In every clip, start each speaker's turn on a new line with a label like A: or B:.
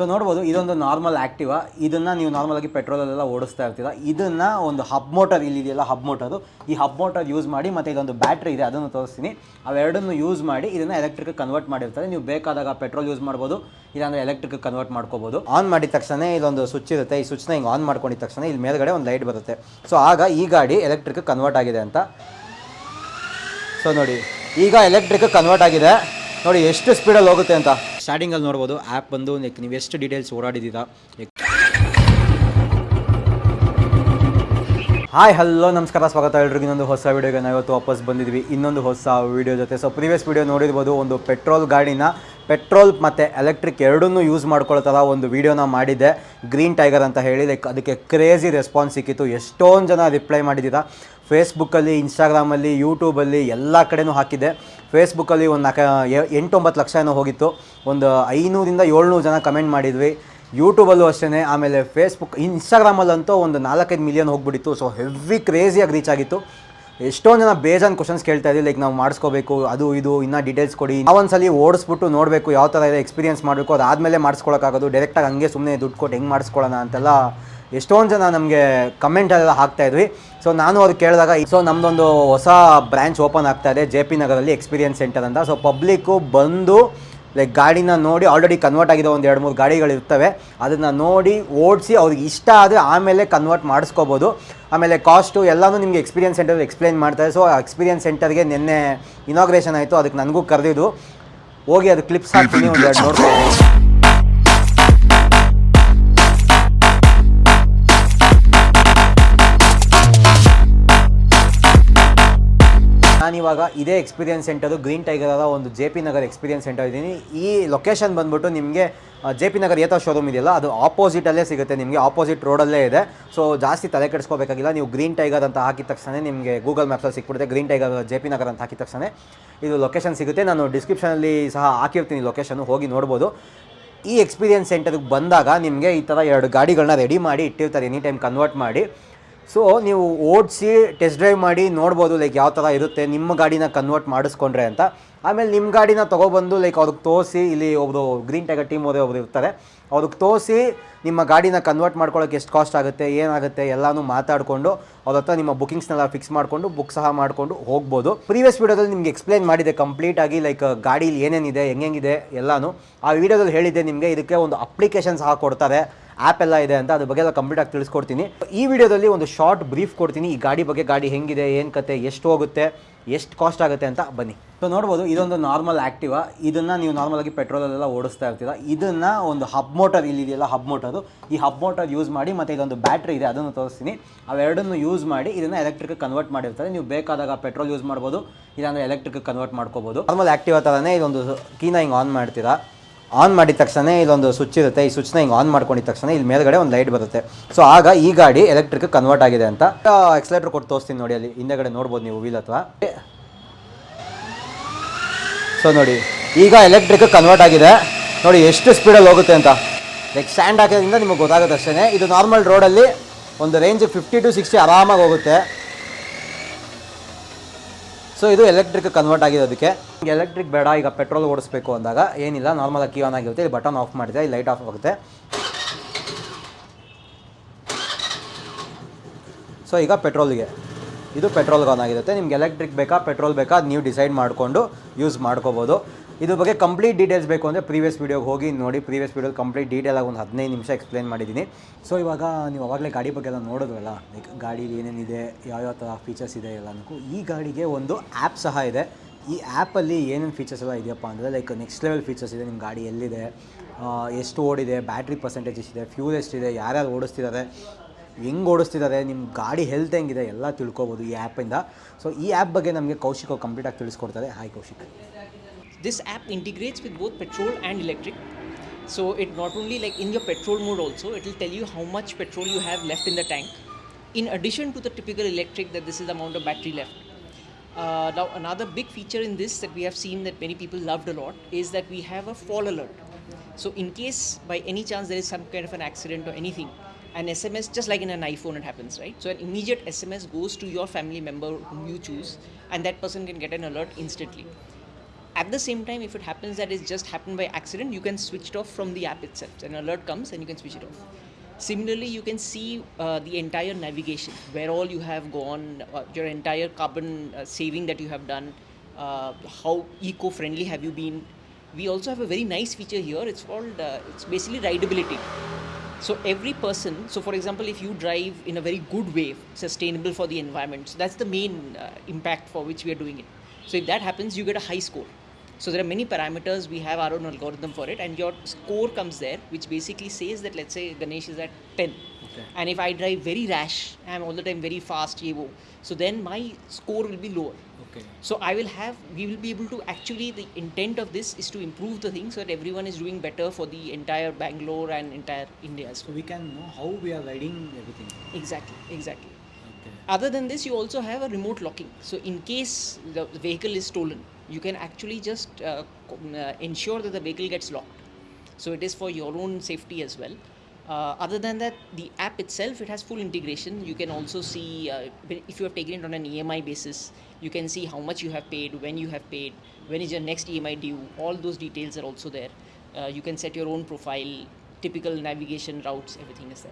A: So ನೋಡ್ಬೋದು, ಇದೊಂದು normal Activa ಇದನ್ನು ನೀವು ನಾರ್ಮಲಾಗಿ ಪೆಟ್ರೋಲಲ್ಲೆಲ್ಲ ಓಡಿಸ್ತಾ ಇರ್ತೀರ. ಇದನ್ನು ಒಂದು ಹಬ್ ಮೋಟರ್ ಇಲ್ಲಿದೆಯಲ್ಲ ಹಬ್ ಮೋಟರು ಈ ಹಬ್ ಮೋಟರ್ ಯೂಸ್ ಮಾಡಿ ಮತ್ತು ಇದೊಂದು ಬ್ಯಾಟ್ರಿ ಇದೆ, ಅದನ್ನು ತೋರಿಸ್ತೀನಿ. ಅವೆರಡನ್ನು ಯೂಸ್ ಮಾಡಿ ಇದನ್ನು ಎಲೆಕ್ಟ್ರಿಕ್ ಕನ್ವರ್ಟ್ ಮಾಡಿರ್ತಾರೆ. ನೀವು ಬೇಕಾದಾಗ ಪೆಟ್ರೋಲ್ ಯೂಸ್ ಮಾಡ್ಬೋದು, ಇಲ್ಲಾಂದರೆ ಎಲೆಕ್ಟ್ರಿಕ್ ಕನ್ವರ್ಟ್ ಮಾಡ್ಕೋಬೋದು. ಆನ್ ಮಾಡಿದ ತಕ್ಷಣ ಇದೊಂದು ಸ್ವಿಚ್ ಇರುತ್ತೆ. ಈ ಸ್ವಿಚ್ನ ಹಿಂಗೆ ಆನ್ ಮಾಡ್ಕೊಂಡಿದ ತಕ್ಷಣ ಇಲ್ಲಿ ಮೇಲ್ಗಡೆ ಒಂದು ಲೈಟ್ ಬರುತ್ತೆ. ಸೊ ಆಗ ಈ ಗಾಡಿ ಎಲೆಕ್ಟ್ರಿಕ್ ಕನ್ವರ್ಟ್ ಆಗಿದೆ ಅಂತ. ಸೊ ನೋಡಿ, ಈಗ ಎಲೆಕ್ಟ್ರಿಕ್ ಕನ್ವರ್ಟ್ ಆಗಿದೆ. ನೋಡಿ ಎಷ್ಟು ಸ್ಪೀಡಲ್ಲಿ ಹೋಗುತ್ತೆ ಅಂತ? ಸ್ಟಾರ್ಟಿಂಗಲ್ಲಿ ನೋಡ್ಬೋದು ಆ್ಯಪ್ ಬಂದು ಲೈಕ್ ನೀವು ಎಷ್ಟು ಡೀಟೇಲ್ಸ್ ಓಡಾಡಿದ್ದೀರಾ ಹಾಯ್ ಹಲೋ ನಮಸ್ಕಾರ ಸ್ವಾಗತ ಎಲ್ರಿಗೂ. ಇನ್ನೊಂದು ಹೊಸ ವೀಡಿಯೋಗೆ ನಾವು ಇವತ್ತು ವಾಪಸ್ ಬಂದಿದ್ವಿ ಇನ್ನೊಂದು ಹೊಸ ವೀಡಿಯೋ ಜೊತೆ. ಸೊ ಪ್ರೀವಿಯಸ್ ವೀಡಿಯೋ ನೋಡಿರ್ಬೋದು ಒಂದು ಪೆಟ್ರೋಲ್ ಗಾಡಿನ ಪೆಟ್ರೋಲ್ ಮತ್ತು ಎಲೆಕ್ಟ್ರಿಕ್ ಎರಡನ್ನೂ ಯೂಸ್ ಮಾಡ್ಕೊಳ್ಳೋ ಥರ ಒಂದು ವೀಡಿಯೋನ ಮಾಡಿದ್ದೆ. ಗ್ರೀನ್ ಟೈಗರ್ ಅಂತ ಹೇಳಿ ಲೈಕ್ ಅದಕ್ಕೆ ಕ್ರೇಜಿ ರೆಸ್ಪಾನ್ಸ್ ಸಿಕ್ಕಿತ್ತು. ಎಷ್ಟೊಂದು ಜನ ರಿಪ್ಲೈ ಮಾಡಿದ್ದೀರಾ. ಫೇಸ್ಬುಕ್ಕಲ್ಲಿ ಇನ್ಸ್ಟಾಗ್ರಾಮಲ್ಲಿ ಯೂಟ್ಯೂಬಲ್ಲಿ ಎಲ್ಲ ಕಡೆನೂ ಹಾಕಿದೆ. ಫೇಸ್ಬುಕ್ಕಲ್ಲಿ ಒಂದು ನಾಲ್ಕು ಎಂಟೊಂಬತ್ತು ಲಕ್ಷ ಏನೋ ಹೋಗಿತ್ತು. ಒಂದು ಐನೂರಿಂದ ಏಳ್ನೂರು ಜನ ಕಮೆಂಟ್ ಮಾಡಿದ್ವಿ. ಯೂಟ್ಯೂಬಲ್ಲೂ ಅಷ್ಟೇ ಆಮೇಲೆ ಫೇಸ್ಬುಕ್ ಇನ್ಸ್ಟಾಗ್ರಾಮಲ್ಲಂತೂ ಒಂದು ನಾಲ್ಕೈದು ಮಿಲಿಯನ್ ಹೋಗ್ಬಿಟ್ಟಿತ್ತು. ಸೊ ಹೆವಿ ಕ್ರೇಜಿಯಾಗಿ ರೀಚ್ ಆಗಿತ್ತು. ಎಷ್ಟೊಂದು ಜನ ಬೇಜಾನ್ ಕ್ವಶನ್ಸ್ ಕೇಳ್ತಾ ಇದ್ದೀವಿ ಲೈಕ್ ನಾವು ಮಾಡಿಸ್ಕೋಬೇಕು, ಅದು ಇದು, ಇನ್ನೂ ಡೀಟೇಲ್ಸ್ ಕೊಡಿ. ನಾವೊಂದ್ಸಲಿ ಓಡಿಸ್ಬಿಟ್ಟು ನೋಡಬೇಕು, ಯಾವ ಥರ ಇದೆ ಎಕ್ಸ್ಪೀರಿಯನ್ಸ್ ಮಾಡಬೇಕು, ಅದಾದಮೇಲೆ ಮಾಡಿಸ್ಕೊಳಕ್ಕಾಗೋದು. ಡೈರೆಕ್ಟಾಗಿ ಹಂಗೆ ಸುಮ್ಮನೆ ದುಡ್ಡು ಕೊಟ್ಟು ಹೆಂಗೆ ಮಾಡಿಸ್ಕೊಳ್ಳೋಣ ಅಂತೆಲ್ಲ ಎಷ್ಟೊಂದು ಜನ ನಮಗೆ ಕಮೆಂಟೆಲ್ಲ ಹಾಕ್ತಾ ಇದ್ವಿ. ಸೊ ನಾನು ಅವ್ರು ಕೇಳಿದಾಗ ಸೊ ನಮ್ಮದೊಂದು ಹೊಸ ಬ್ರ್ಯಾಂಚ್ ಓಪನ್ ಆಗ್ತಾ ಇದೆ ಜೆ ಪಿ ನಗರಲ್ಲಿ ಎಕ್ಸ್ಪೀರಿಯನ್ಸ್ ಸೆಂಟರ್ ಅಂತ. ಸೊ ಪಬ್ಲಿಕ್ಕು ಬಂದು ಲೈಕ್ ಗಾಡಿನ ನೋಡಿ ಆಲ್ರೆಡಿ ಕನ್ವರ್ಟ್ ಆಗಿದೆ ಒಂದು ಎರಡು ಮೂರು ಗಾಡಿಗಳು ಇರ್ತವೆ. ಅದನ್ನು ನೋಡಿ ಓಡಿಸಿ ಅವ್ರಿಗೆ ಇಷ್ಟ ಆದರೆ ಆಮೇಲೆ ಕನ್ವರ್ಟ್ ಮಾಡಿಸ್ಕೋಬೋದು. ಆಮೇಲೆ ಕಾಸ್ಟು ಎಲ್ಲನೂ ನಿಮಗೆ ಎಕ್ಸ್ಪೀರಿಯನ್ಸ್ ಸೆಂಟರ್ ಎಕ್ಸ್ಪ್ಲೈನ್ ಮಾಡ್ತಾರೆ ಸೊ ಆ ಎಕ್ಸ್ಪೀರಿಯನ್ಸ್ ಸೆಂಟರ್ಗೆ ನಿನ್ನೆ ಇನಾಗ್ರೇಷನ್ ಆಯಿತು. ಅದಕ್ಕೆ ನನಗೂ ಕರೆದಿದ್ದು. ಹೋಗಿ ಅದು ಕ್ಲಿಪ್ಸ್ ಹಾಕ್ತೀನಿ ಒಂದು ಎರಡು ನೋಡ್ಕೊಂಡು ನಾನಿವಾಗ ಇದೇ ಎಕ್ಸ್ಪೀರಿಯನ್ಸ್ ಸೆಂಟರು ಗ್ರೀನ್ ಟೈಗರ್ ಅದ ಒಂದು J P Nagar experience centre ಇದ್ದೀನಿ. ಈ ಲೊಕೇಶನ್ ಬಂದ್ಬಿಟ್ಟು ನಿಮಗೆ ಜೆ ಪಿ ನಗರ್ ಏತ ಶೋರೂಮ್ ಇದೆಯಲ್ಲ, ಅದು ಆಪೋಸಿಟಲ್ಲೇ ಸಿಗುತ್ತೆ, ನಿಮಗೆ ಆಪೋಸಿಟ್ ರೋಡಲ್ಲೇ ಇದೆ. ಸೊ ಜಾಸ್ತಿ ತಲೆ ಕೆಡಿಸ್ಕೋಬೇಕಾಗಿಲ್ಲ, ನೀವು ಗ್ರೀನ್ ಟೈಗರ್ ಅಂತ ಹಾಕಿದ ತಕ್ಷಣ ನಿಮಗೆ ಗೂಗಲ್ ಮ್ಯಾಪ್ಸಲ್ಲಿ ಸಿಕ್ಬಿಡುತ್ತೆ green tiger J P Nagar ಅಂತ ಹಾಕಿದ ತಕ್ಷಣ ಇದು ಲೊಕೇಶನ್ ಸಿಗುತ್ತೆ. ನಾನು ಡಿಸ್ಕ್ರಿಪ್ಷನಲ್ಲಿ ಸಹ ಹಾಕಿರ್ತೀನಿ ಲೊಕೇಶನ್ ಹೋಗಿ ನೋಡ್ಬೋದು. ಈ ಎಕ್ಸ್ಪೀರಿಯನ್ಸ್ ಸೆಂಟರ್ಗೆ ಬಂದಾಗ ನಿಮಗೆ ಈ ಥರ ಎರಡು ಗಾಡಿಗಳನ್ನ ರೆಡಿ ಮಾಡಿ ಇಟ್ಟಿರ್ತಾರೆ ಎನಿ ಟೈಮ್ ಕನ್ವರ್ಟ್ ಮಾಡಿ. ಸೊ ನೀವು ಓಡಿಸಿ ಟೆಸ್ಟ್ ಡ್ರೈವ್ ಮಾಡಿ ನೋಡ್ಬೋದು ಲೈಕ್ ಯಾವ ಥರ ಇರುತ್ತೆ, ನಿಮ್ಮ ಗಾಡಿನ ಕನ್ವರ್ಟ್ ಮಾಡಿಸ್ಕೊಂಡ್ರೆ ಅಂತ. ಆಮೇಲೆ ನಿಮ್ಮ ಗಾಡಿನ ತೊಗೊಬಂದು ಲೈಕ್ ಅವ್ರಿಗೆ ತೋರಿಸಿ, ಇಲ್ಲಿ ಒಬ್ಬರು ಗ್ರೀನ್ ಟೈಗರ್ ಟೀಮ್ ಅವರೇ ಒಬ್ರು ಇರ್ತಾರೆ. ಅವ್ರಿಗೆ ತೋರಿಸಿ ನಿಮ್ಮ ಗಾಡಿನ ಕನ್ವರ್ಟ್ ಮಾಡ್ಕೊಳ್ಳೋಕೆ ಎಷ್ಟು ಕಾಸ್ಟ್ ಆಗುತ್ತೆ, ಏನಾಗುತ್ತೆ, ಎಲ್ಲನೂ ಮಾತಾಡಿಕೊಂಡು, ಅವ್ರ ಹತ್ರ ನಿಮ್ಮ ಬುಕಿಂಗ್ಸ್ನೆಲ್ಲ ಫಿಕ್ಸ್ ಮಾಡಿಕೊಂಡು ಬುಕ್ ಸಹ ಮಾಡಿಕೊಂಡು ಹೋಗ್ಬೋದು. ಪ್ರೀವಿಯಸ್ ವೀಡಿಯೋದಲ್ಲಿ ನಿಮಗೆ ಎಕ್ಸ್ಪ್ಲೈನ್ ಮಾಡಿದೆ ಕಂಪ್ಲೀಟಾಗಿ ಲೈಕ್ ಗಾಡೀಲಿ ಏನೇನಿದೆ ಹೆಂಗೆಂಗಿದೆ ಎಲ್ಲನೂ. ಆ ವಿಡಿಯೋದಲ್ಲಿ ಹೇಳಿದ್ದೆ ನಿಮಗೆ, ಇದಕ್ಕೆ ಒಂದು ಅಪ್ಲಿಕೇಶನ್ ಸಹ ಕೊಡ್ತಾರೆ. ಆ್ಯಪ್ ಎಲ್ಲ ಇದೆ ಅಂತ ಅದ್ರ ಬಗ್ಗೆ ಎಲ್ಲ ಕಂಪ್ಲೀಟ್ ಆಗಿ ತಿಳಿಸ್ಕೊಡ್ತೀನಿ. ಈ ವಿಡಿಯೋದಲ್ಲಿ ಒಂದು ಶಾರ್ಟ್ ಬ್ರೀಫ್ ಕೊಡ್ತೀನಿ. ಈ ಗಾಡಿ ಬಗ್ಗೆ ಗಾಡಿ ಹೆಂಗಿದೆ ಏನು ಕತೆ ಎಷ್ಟು ಹೋಗುತ್ತೆ ಎಷ್ಟು ಕಾಸ್ಟ್ ಆಗುತ್ತೆ ಅಂತ ಬನ್ನಿ. ಸೊ ನೋಡ್ಬೋದು ಇದೊಂದು ನಾರ್ಮಲ್ ಆ್ಯಕ್ಟಿವ ಇದನ್ನು ನೀವು ನಾರ್ಮಲಾಗಿ ಪೆಟ್ರೋಲಲ್ಲೆಲ್ಲ ಓಡಿಸ್ತಾ ಇರ್ತೀರ. ಇದನ್ನು ಒಂದು ಹಬ್ ಮೋಟರ್ ಇಲ್ಲಿದೆಯಲ್ಲ ಹಬ್ ಮೋಟರು ಈ ಹಬ್ ಮೋಟರ್ ಯೂಸ್ ಮಾಡಿ ಮತ್ತು ಇದೊಂದು ಬ್ಯಾಟ್ರಿ ಇದೆ ಅದನ್ನು ತೋರಿಸ್ತೀನಿ. ಅವೆರಡನ್ನು ಯೂಸ್ ಮಾಡಿ ಇದನ್ನು ಎಲೆಕ್ಟ್ರಿಕ್ ಕನ್ವರ್ಟ್ ಮಾಡಿರ್ತಾರೆ. ನೀವು ಬೇಕಾದಾಗ ಪೆಟ್ರೋಲ್ ಯೂಸ್ ಮಾಡ್ಬೋದು ಇಲ್ಲಾಂದರೆ ಎಲೆಕ್ಟ್ರಿಕ್ ಕನ್ವರ್ಟ್ ಮಾಡ್ಕೋಬೋದು. ನಾರ್ಮಲ್ ಆ್ಯಕ್ಟಿವ ಥರನೇ ಇದೊಂದು ಕೀನ ಹಿಂಗೆ ಆನ್ ಮಾಡ್ತೀರಾ. ಆನ್ ಮಾಡಿದ ತಕ್ಷಣ ಇದೊಂದು ಸ್ವಿಚ್ ಇರುತ್ತೆ. ಈ ಸ್ವಿಚ್ನ ಹಿಂಗೆ ಆನ್ ಮಾಡ್ಕೊಂಡಿದ ತಕ್ಷಣ ಇಲ್ಲಿ ಮೇಲ್ಗಡೆ ಒಂದು ಲೈಟ್ ಬರುತ್ತೆ. ಸೊ ಆಗ ಈ ಗಾಡಿ ಎಲೆಕ್ಟ್ರಿಕ್ ಕನ್ವರ್ಟ್ ಆಗಿದೆ ಅಂತ. ಎಕ್ಸಲೇಟರ್ ಕೊಟ್ಟು ತೋರಿಸ್ತೀನಿ ನೋಡಿ ಅಲ್ಲಿ. ಹಿಂದೆಗಡೆ ನೋಡ್ಬೋದು ನೀವು ವೀಲ್ ಅಥವಾ ಸೊ ನೋಡಿ. ಈಗ ಎಲೆಕ್ಟ್ರಿಕ್ ಕನ್ವರ್ಟ್ ಆಗಿದೆ. ನೋಡಿ, ಎಷ್ಟು ಸ್ಪೀಡಲ್ಲಿ ಹೋಗುತ್ತೆ ಅಂತ. ಲೈಕ್ ಸ್ಟ್ಯಾಂಡ್ ಹಾಕೋದ್ರಿಂದ ನಿಮಗೆ ಗೊತ್ತಾಗುತ್ತೆ ಅಷ್ಟೇ ಇದು ನಾರ್ಮಲ್ ರೋಡಲ್ಲಿ ಒಂದು ರೇಂಜ್ ಫಿಫ್ಟಿ ಟು ಸಿಕ್ಸ್ಟಿ ಆರಾಮಾಗಿ ಹೋಗುತ್ತೆ. ಸೊ ಇದು ಎಲೆಕ್ಟ್ರಿಕ್ ಕನ್ವರ್ಟ್ ಆಗಿದೆ ಅದಕ್ಕೆ. ಎಲೆಕ್ಟ್ರಿಕ್ ಬೇಡ, ಈಗ ಪೆಟ್ರೋಲ್ ಓಡಿಸ್ಬೇಕು ಅಂದಾಗ ಏನಿಲ್ಲ ನಾರ್ಮಲ್ ಕೀ ಆನ್ ಆಗಿರುತ್ತೆ, ಇಲ್ಲಿ ಬಟನ್ ಆಫ್ ಮಾಡಿದೆ ಇಲ್ಲಿ ಲೈಟ್ ಆಫ್ ಆಗುತ್ತೆ. ಸೊ ಈಗ ಪೆಟ್ರೋಲ್ಗೆ ಇದು ಪೆಟ್ರೋಲ್ಗೆ ಆನ್ ಆಗಿರುತ್ತೆ. ನಿಮ್ಗೆ ಎಲೆಕ್ಟ್ರಿಕ್ ಬೇಕಾ ಪೆಟ್ರೋಲ್ ಬೇಕಾ ನೀವು ಡಿಸೈಡ್ ಮಾಡಿಕೊಂಡು ಯೂಸ್ ಮಾಡ್ಕೋಬೋದು. ಇದ್ರ ಬಗ್ಗೆ ಕಂಪ್ಲೀಟ್ ಡೀಟೇಲ್ಸ್ ಬೇಕು ಅಂದರೆ ಪ್ರೀವಿಯಸ್ ವೀಡಿಯೋಗೆ ಹೋಗಿ ನೋಡಿ. ಪ್ರೀವಿಯಸ್ ವೀಡಿಯೋ ಕಂಪ್ಲೀಟ್ ಡೀಟೇಲಾಗಿ ಒಂದು ಹದಿನೈದು ನಿಮಿಷ ಎಕ್ಸ್ಪ್ಲೇನ್ ಮಾಡಿದ್ದೀನಿ. ಸೊ ಇವಾಗ ನೀವು ಅವಾಗಲೇ ಗಾಡಿ ಬಗ್ಗೆ ಎಲ್ಲ ನೋಡಿದ್ರಲ್ಲ ಲೈಕ್ ಗಾಡೀಲಿ ಏನೇನಿದೆ, ಯಾವ್ಯಾವ ಥರ ಫೀಚರ್ಸ್ ಇದೆ ಎಲ್ಲನಕ್ಕೂ ಈ ಗಾಡಿಗೆ ಒಂದು ಆ್ಯಪ್ ಸಹ ಇದೆ. ಈ ಆ್ಯಪಲ್ಲಿ ಏನೇನು ಫೀಚರ್ಸ್ ಎಲ್ಲ ಇದೆಯಪ್ಪ ಅಂದರೆ ಲೈಕ್ ನೆಕ್ಸ್ಟ್ ಲೆವೆಲ್ ಫೀಚರ್ಸ್ ಇದೆ ನಿಮ್ಮ ಗಾಡಿ ಎಲ್ಲಿದೆ ಎಷ್ಟು ಓಡಿದೆ ಬ್ಯಾಟ್ರಿ ಪರ್ಸೆಂಟೇಜ್ ಇದೆ ಫ್ಯೂಲ್ ಎಷ್ಟಿದೆ, ಯಾರ್ಯಾರು ಓಡಿಸ್ತಿದ್ದಾರೆ, ಹೆಂಗೆ ಓಡಿಸ್ತಿದ್ದಾರೆ ನಿಮ್ಮ ಗಾಡಿ ಹೆಲ್ತ್ ಹೆಂಗಿದೆ, ಎಲ್ಲ ತಿಳ್ಕೊಬೋದು ಈ ಆ್ಯಪಿಂದ ಸೊ ಈ ಆ್ಯಪ್ ಬಗ್ಗೆ ನಮಗೆ ಕೌಶಿಕ್ ಕಂಪ್ಲೀಟಾಗಿ ತಿಳಿಸ್ಕೊಡ್ತಾರೆ. Hi Kaushik.
B: This app integrates with both petrol and electric. So it not only like in your petrol mode also it will tell you how much petrol you have left in the tank. In addition to the typical electric that this is the amount of battery left. Uh, now another big feature in this that we have seen that many people loved a lot is that we have a fall alert. So in case by any chance there is some kind of an accident or anything an sms just like in an iphone it happens right? So an immediate sms goes to your family member whom you choose and that person can get an alert instantly At the same time, if it happens that it's just happened by accident, you can switch it off from the app itself. An alert comes and you can switch it off. Similarly, you can see uh, the entire navigation, where all you have gone, uh, your entire carbon uh, saving that you have done, uh, how eco-friendly have you been. We also have a very nice feature here. It's called uh, it's basically rideability. So every person, so for example, if you drive in a very good way, sustainable for the environment, so that's the main uh, impact for which we are doing it. So if that happens, you get a high score. So there are many parameters. We have our own algorithm for it, and your score comes there, which basically says that let's say Ganesh is at 10,
A: okay.
B: and if I drive very rash, I'm all the time very fast, yevo. So then my score will be lower.
A: Okay.
B: So I will have, we will be able to actually the intent of this is to improve the thing so that everyone is doing better for the entire Bangalore and entire India.
A: So we can know how we are riding everything.
B: Exactly. Exactly.
A: Okay.
B: Other than this, you also have a remote locking. So in case the vehicle is stolen you can actually just uh, uh, ensure that the vehicle gets locked. So it is for your own safety as well. Uh, other than that, the app itself it has full integration. You can also see uh, if you have taken it on an EMI basis, you can see how much you have paid, when you have paid, when is your next EMI due. All those details are also there. Uh, you can set your own profile, typical navigation routes everything
A: is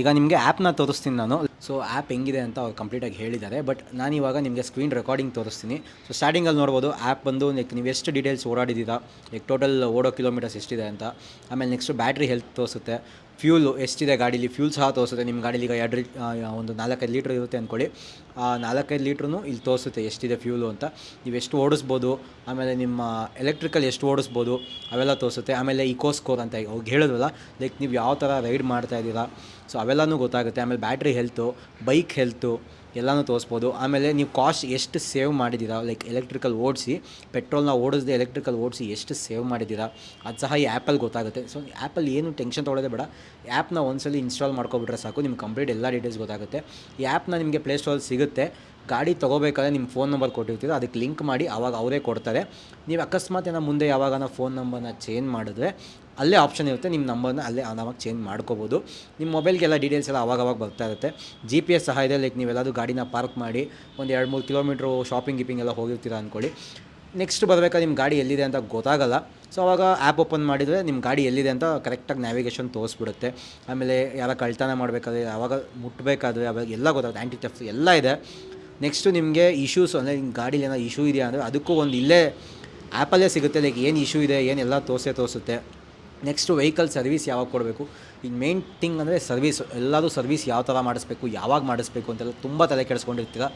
A: ಈಗ ನಿಮಗೆ ಆ್ಯಪ್ನ ತೋರಿಸ್ತೀನಿ ನಾನು. So app ಹೆಂಗಿದೆ ಅಂತ ಅವ್ರು ಕಂಪ್ಲೀಟಾಗಿ ಹೇಳಿದ್ದಾರೆ. ಬಟ್ ನಾನು ಇವಾಗ ನಿಮಗೆ ಸ್ಕ್ರೀನ್ ರೆಕಾರ್ಡಿಂಗ್ ತೋರಿಸ್ತೀನಿ. ಸೊ ಸ್ಟಾರ್ಟಿಂಗಲ್ಲಿ ನೋಡ್ಬೋದು ಆ್ಯಪ್ ಬಂದು ಲೈಕ್ ನೀವು ಎಷ್ಟು ಡೀಟೇಲ್ಸ್ ಓಡಾಡಿದ್ದೀರಾ ಲೈಕ್ ಟೋಟಲ್ ಓಡೋ ಕಿಲೋಮೀಟರ್ಸ್ ಎಷ್ಟಿದೆ ಅಂತ. ಆಮೇಲೆ ನೆಕ್ಸ್ಟು ಬ್ಯಾಟ್ರಿ ಹೆಲ್ತ್ ತೋರಿಸುತ್ತೆ. ಫ್ಯೂಲು ಎಷ್ಟಿದೆ ಗಾಡೀಲಿ? ಫ್ಯೂಲ್ ಸಹ ತೋರಿಸುತ್ತೆ. ನಿಮ್ಮ ಗಾಡೀಲಿ ಈಗ ಎರಡು ಒಂದು ನಾಲ್ಕೈದು ಲೀಟ್ರ್ ಇರುತ್ತೆ ಅಂದ್ಕೊಳ್ಳಿ ಆ ನಾಲ್ಕೈದು ಲೀಟ್ರೂ ಇಲ್ಲಿ ತೋರಿಸುತ್ತೆ ಎಷ್ಟಿದೆ ಫ್ಯೂಲು ಅಂತ. ನೀವು ಎಷ್ಟು ಓಡಿಸ್ಬೋದು, ಆಮೇಲೆ ನಿಮ್ಮ ಎಲೆಕ್ಟ್ರಿಕಲ್ ಎಷ್ಟು ಓಡಿಸ್ಬೋದು, ಅವೆಲ್ಲ ತೋರಿಸುತ್ತೆ. ಆಮೇಲೆ ಇಕೋ ಸ್ಕೋರ್ ಅಂತ ಹೇಳಿದ್ರಲ್ಲ ಹೇಳಿದ್ವಲ್ಲ, ಲೈಕ್ ನೀವು ಯಾವ ಥರ ರೈಡ್ ಮಾಡ್ತಾ ಇದ್ದೀರಾ, ಸೊ ಅವೆಲ್ಲನೂ ಗೊತ್ತಾಗುತ್ತೆ. ಆಮೇಲೆ ಬ್ಯಾಟ್ರಿ ಹೆಲ್ತು, ಬೈಕ್ ಹೆಲ್ತು ಎಲ್ಲನೂ ತೋರಿಸ್ಬೋದು. ಆಮೇಲೆ ನೀವು ಕಾಸ್ಟ್ ಎಷ್ಟು ಸೇವ್ ಮಾಡಿದ್ದೀರಾ ಲೈಕ್ ಎಲೆಕ್ಟ್ರಿಕಲ್ ಓಡಿಸಿ ಪೆಟ್ರೋಲ್ನ ಓಡಿಸ್ದೆ ಎಲೆಕ್ಟ್ರಿಕಲ್ ಓಡಿಸಿ ಎಷ್ಟು ಸೇವ್ ಮಾಡಿದ್ದೀರಾ, ಅದು ಸಹ ಈ ಆ್ಯಪಲ್ಲಿ ಗೊತ್ತಾಗುತ್ತೆ. ಸೊ ಆ್ಯಪಲ್ಲಿ ಏನು ಟೆನ್ಷನ್ ತೊಗೊಳ್ಳೋದೇ ಬೇಡ. ಆ್ಯಪ್ನ ಒಂದ್ಸಲಿ ಇನ್ಸ್ಟಾಲ್ ಮಾಡ್ಕೊಬಿಟ್ರೆ ಸಾಕು, ನಿಮ್ಗೆ ಕಂಪ್ಲೀಟ್ ಎಲ್ಲ ಡೀಟೇಲ್ಸ್ ಗೊತ್ತಾಗುತ್ತೆ. ಈ ಆ್ಯಪ್ನ ನಿಮಗೆ ಪ್ಲೇಸ್ಟೋರಲ್ಲಿ ಸಿಗುತ್ತೆ. ಗಾಡಿ ತೊಗೋಬೇಕಾದ್ರೆ ನಿಮ್ಮ ಫೋನ್ ನಂಬರ್ ಕೊಟ್ಟಿರ್ತೀರೋ ಅದಕ್ಕೆ ಲಿಂಕ್ ಮಾಡಿ ಆವಾಗ ಅವರೇ ಕೊಡ್ತಾರೆ. ನೀವು ಅಕಸ್ಮಾತ್ ಏನೋ ಮುಂದೆ ಯಾವಾಗ ಫೋನ್ ನಂಬರ್ನ ಚೇಂಜ್ ಮಾಡಿದ್ರೆ ಅಲ್ಲೇ ಆಪ್ಷನ್ ಇರುತ್ತೆ, ನಿಮ್ಮ ನಂಬರ್ನ ಅಲ್ಲೇ ಆರಾಮಾಗಿ ಚೇಂಜ್ ಮಾಡ್ಕೋಬೋದು. ನಿಮ್ಮ ಮೊಬೈಲ್ಗೆಲ್ಲ ಡೀಟೇಲ್ಸ್ ಎಲ್ಲ ಅವಾಗವಾಗ ಬರ್ತಾ ಇರುತ್ತೆ. ಜಿ ಪಿ ಎಸ್ ಸಹ ಇದೆ ಲೈಕ್ ನೀವೆಲ್ಲಾದರೂ ಗಾಡಿನ ಪಾರ್ಕ್ ಮಾಡಿ, ಒಂದು ಎರಡು ಮೂರು ಕಿಲೋಮೀಟ್ರು ಶಾಪಿಂಗ್ ಗಿಪಿಂಗ್ ಎಲ್ಲ ಹೋಗಿರ್ತೀರ ಅಂದ್ಕೊಳ್ಳಿ ನೆಕ್ಸ್ಟ್ ಬರಬೇಕಾದ್ರೆ ನಿಮ್ಮ ಗಾಡಿ ಎಲ್ಲಿದೆ ಅಂತ ಗೊತ್ತಾಗಲ್ಲ. ಸೊ ಅವಾಗ ಆ್ಯಪ್ ಓಪನ್ ಮಾಡಿದರೆ ನಿಮ್ಮ ಗಾಡಿ ಎಲ್ಲಿದೆ ಅಂತ ಕರೆಕ್ಟಾಗಿ ನ್ಯಾವಿಗೇಷನ್ ತೋರಿಸ್ಬಿಡುತ್ತೆ. ಆಮೇಲೆ ಯಾರ ಕಳ್ತನ ಮಾಡಬೇಕಾದ್ರೆ, ಯಾವಾಗ ಮುಟ್ಟಬೇಕಾದ್ರೆ ಅವಾಗ ಎಲ್ಲ ಗೊತ್ತಾಗುತ್ತೆ. ಆ್ಯಂಟಿ ಟೆಫ್ ಎಲ್ಲ ಇದೆ. ನೆಕ್ಸ್ಟು ನಿಮಗೆ ಇಶ್ಯೂಸ್ ಅಂದರೆ ನಿಮ್ಮ ಗಾಡೀಲಿ ಏನೋ ಇಶ್ಯೂ ಇದೆಯಾ ಅಂದರೆ ಅದಕ್ಕೂ ಒಂದು ಇಲ್ಲೇ ಆ್ಯಪಲ್ಲೇ ಸಿಗುತ್ತೆ ಲೈಕ್ ಏನು ಇಶ್ಯೂ ಇದೆ ಏನೆಲ್ಲ ತೋರಿಸೇ ತೋರಿಸುತ್ತೆ. ನೆಕ್ಸ್ಟು ವೆಹಿಕಲ್ ಸರ್ವಿಸ್ ಯಾವಾಗ ಕೊಡಬೇಕು? ಈ ಮೇನ್ ಥಿಂಗ್ ಅಂದರೆ ಸರ್ವಿಸ್ ಎಲ್ಲರೂ ಸರ್ವಿಸ್ ಯಾವ ಥರ ಮಾಡಿಸ್ಬೇಕು, ಯಾವಾಗ ಮಾಡಿಸ್ಬೇಕು ಅಂತೆಲ್ಲ ತುಂಬ ತಲೆ ಕೆಡಿಸ್ಕೊಂಡಿರ್ತೀರ.